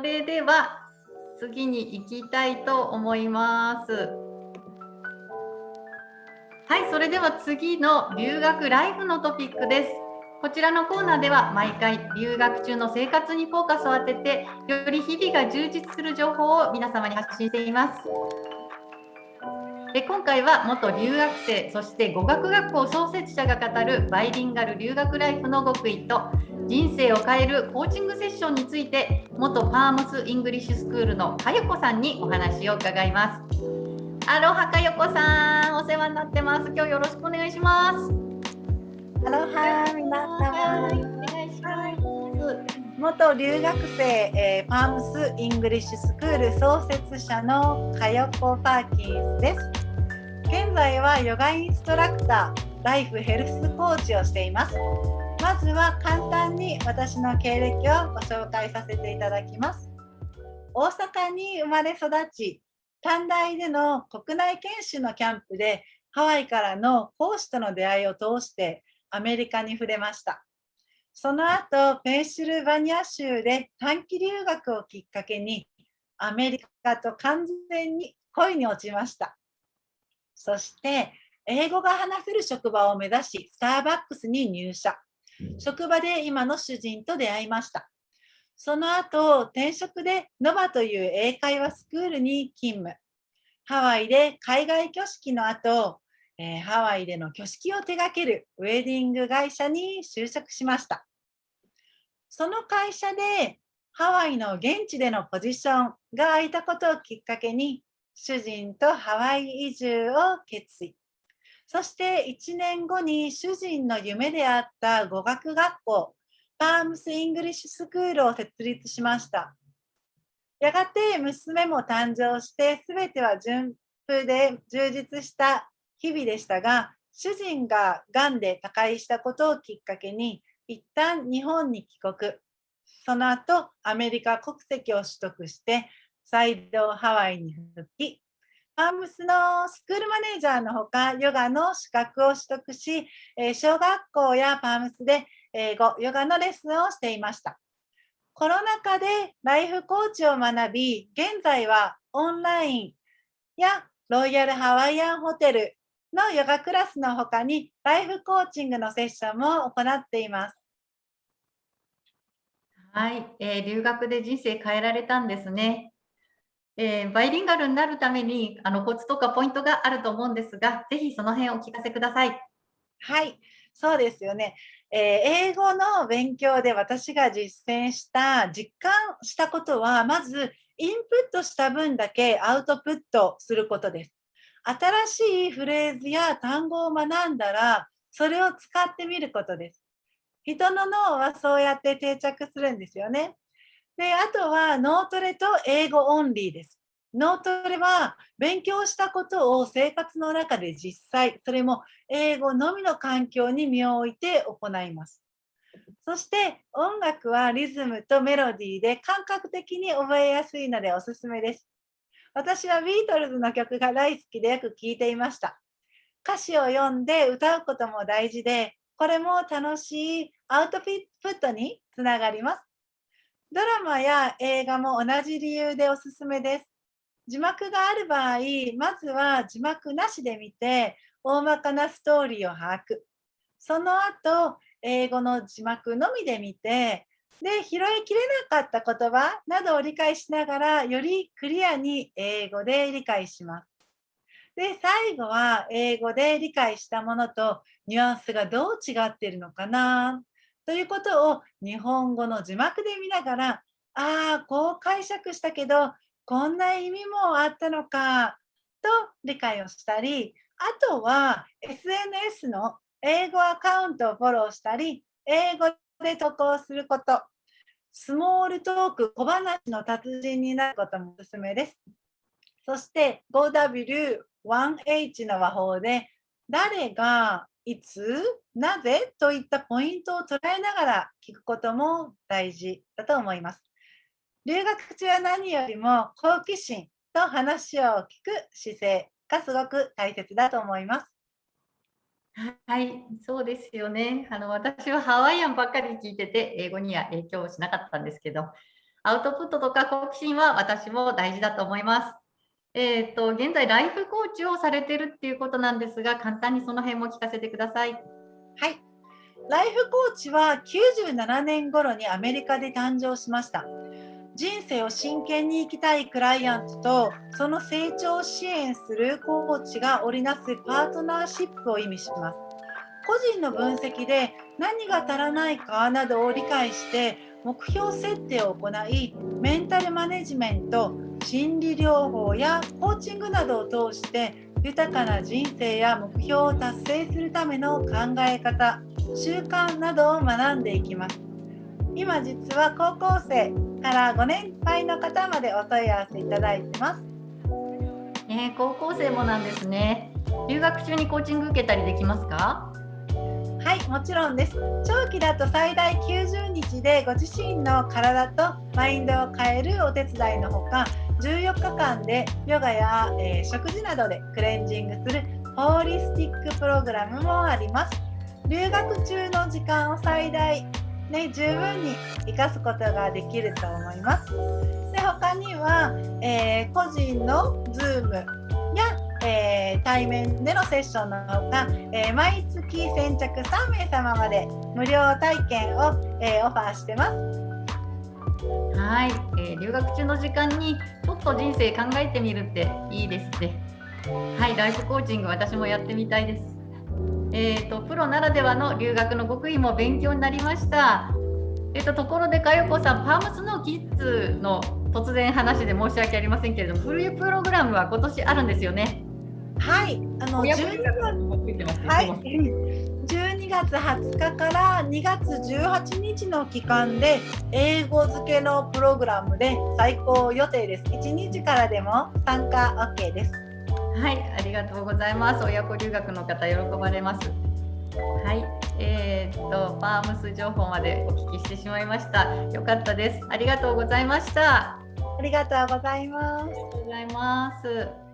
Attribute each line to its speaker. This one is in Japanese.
Speaker 1: それでは次に行きたいと思います。はい、それでは次の留学ライフのトピックです。こちらのコーナーでは毎回留学中の生活にフォーカスを当ててより日々が充実する情報を皆様に発信しています。で今回は元留学生そして語学学校創設者が語るバイリンガル留学ライフの極意と人生を変えるコーチングセッションについて元 Palms English School のかよこさんにお話を伺います。アロハかよこさんお世話になってます。今日よろしくお願いします。
Speaker 2: アロハ皆様、お願いします元留学生、えー、 Palms English School 創設者のかよこパーキンスです現在はヨガインストラクターライフヘルスコーチをしていますまずは簡単に私の経歴をご紹介させていただきます大阪に生まれ育ち短大での国内研修のキャンプでハワイからの講師との出会いを通してアメリカに触れました。その後、ペンシルバニア州で短期留学をきっかけに、アメリカと完全に恋に落ちました。そして、英語が話せる職場を目指し、スターバックスに入社。職場で今の主人と出会いました。その後、転職でノバという英会話スクールに勤務。ハワイで海外挙式の後、えー、ハワイでの挙式を手掛けるウェディング会社に就職しました。その会社でハワイの現地でのポジションが空いたことをきっかけに主人とハワイ移住を決意。そして1年後に主人の夢であった語学学校 Palms English School を設立しました。やがて娘も誕生して全ては順風で充実した日々でしたが、主人ががんで他界したことをきっかけに、一旦日本に帰国。その後、アメリカ国籍を取得して、再度ハワイに復帰。パームスのスクールマネージャーのほか、ヨガの資格を取得し、小学校やパームスで英語、ヨガのレッスンをしていました。コロナ禍でライフコーチを学び、現在はオンラインやロイヤルハワイアンホテル、のヨガクラスの他にライフコーチングのセッションも行っています。
Speaker 1: はい、えー、留学で人生変えられたんですね。えー、バイリンガルになるためにあのコツとかポイントがあると思うんですが、ぜひその辺をお聞かせください。
Speaker 2: はい、そうですよね。えー、英語の勉強で私が実践した実感したことはまずインプットした分だけアウトプットすることです。新しいフレーズや単語を学んだら、それを使ってみることです。人の脳はそうやって定着するんですよね。で、あとは脳トレと英語オンリーです。脳トレは勉強したことを生活の中で実際、それも英語のみの環境に身を置いて行います。そして音楽はリズムとメロディーで感覚的に覚えやすいのでおすすめです。私はビートルズの曲が大好きでよく聴いていました。歌詞を読んで歌うことも大事で、これも楽しいアウトプットにつながります。ドラマや映画も同じ理由でおすすめです。字幕がある場合、まずは字幕なしで見て、大まかなストーリーを把握。その後、英語の字幕のみで見て、で、拾いきれなかった言葉などを理解しながら、よりクリアに英語で理解します。で、最後は英語で理解したものとニュアンスがどう違っているのかなということを日本語の字幕で見ながら、ああ、こう解釈したけど、こんな意味もあったのかと理解をしたり、あとは SNS の英語アカウントをフォローしたり、英語で投稿すること、スモールトーク、小話の達人になることもおすすめです。そして 5W1H の和法で、誰が、いつ、なぜといったポイントを捉えながら聞くことも大事だと思います。留学中は何よりも好奇心と話を聞く姿勢がすごく大切だと思います。
Speaker 1: はい、そうですよね。あの私はハワイアンばっかり聞いてて、英語には影響しなかったんですけど、アウトプットとか好奇心は私も大事だと思います。えっ、ー、と、現在ライフコーチをされてるっていうことなんですが、簡単にその辺も聞かせてください。
Speaker 2: はい。ライフコーチは97年頃にアメリカで誕生しました。人生を真剣に生きたいクライアントとその成長を支援するコーチが織りなすパートナーシップを意味します。個人の分析で何が足らないかなどを理解して目標設定を行いメンタルマネジメント心理療法やコーチングなどを通して豊かな人生や目標を達成するための考え方習慣などを学んでいきます。今実は高校生から5年配の方までお問い合わせいただいてます、
Speaker 1: えー、高校生もなんですね。留学中にコーチング受けたりできますか？
Speaker 2: はいもちろんです。長期だと最大90日でご自身の体とマインドを変えるお手伝いのほか14日間でヨガや、えー、食事などでクレンジングするホーリスティックプログラムもあります留学中の時間を最大ね、十分に生かすことができると思います。で他には、えー、個人の Zoom やえー、対面でのセッションのほか、えー、毎月先着3名様まで無料体験を、えー、オファーしてます。
Speaker 1: はい、え留学中の時間にちょっと人生考えてみるっていいですね。はい、ライフコーチング私もやってみたいです。えーと、プロならではの留学の極意も勉強になりました。えーと、ところでかよこさん、パームスのキッズの突然話で申し訳ありませんけれども、フルプログラムは今年あるんですよね。
Speaker 2: はい、あの12月、はい、12月20日から2月18日の期間で英語付けのプログラムで最高予定です。1日からでも参加 OK です。
Speaker 1: はい、ありがとうございます。親子留学の方喜ばれます。はい、えー、っとパームス情報までお聞きしてしまいました。よかったです。ありがとうございました。
Speaker 2: ありがとうございます。ありが
Speaker 1: とうございます。